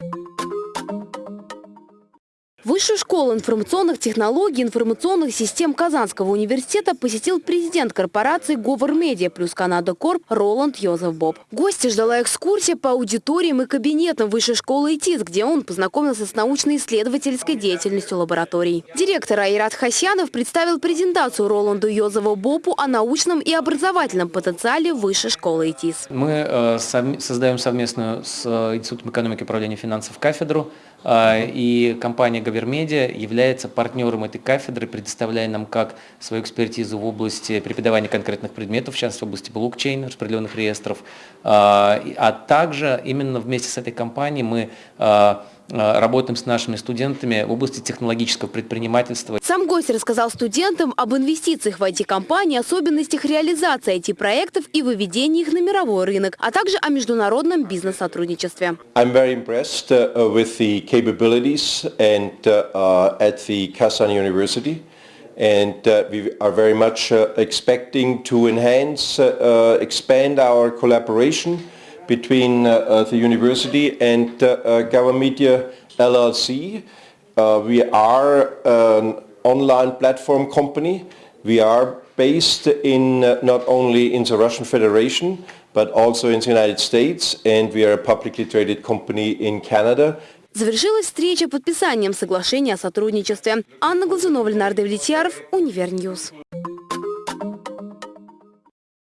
you Высшую школу информационных технологий и информационных систем Казанского университета посетил президент корпорации Говор Медиа плюс Канада Корп Роланд Йозеф Боб. Гости ждала экскурсия по аудиториям и кабинетам Высшей школы ИТИС, где он познакомился с научно-исследовательской деятельностью лабораторий. Директор Айрат Хасянов представил презентацию Роланду Йозефу Бобу о научном и образовательном потенциале Высшей школы ИТИС. Мы э, создаем совместную с э, Институтом экономики и управления финансов кафедру, и компания Гавермедиа является партнером этой кафедры, предоставляя нам как свою экспертизу в области преподавания конкретных предметов, в частности в области блокчейна, распределенных реестров, а также именно вместе с этой компанией мы работаем с нашими студентами в области технологического предпринимательства. Сам гость рассказал студентам об инвестициях в IT-компании, особенностях реализации IT-проектов и выведении их на мировой рынок, а также о международном бизнес-сотрудничестве. I'm very impressed uh, with the capabilities and uh, at the Kazan University. and uh, we are very much uh, expecting to enhance, uh, expand our collaboration between uh, uh, the university and uh, Gower Media LLC. we are an online platform company. We are based in not only in the Russian Federation but also in the United States and we are a publicly traded company in Canada. Завершилась встреча подписанием соглашения о сотрудничестве. Анна Глазунова, Ленардо Влетьяров, Универньюз.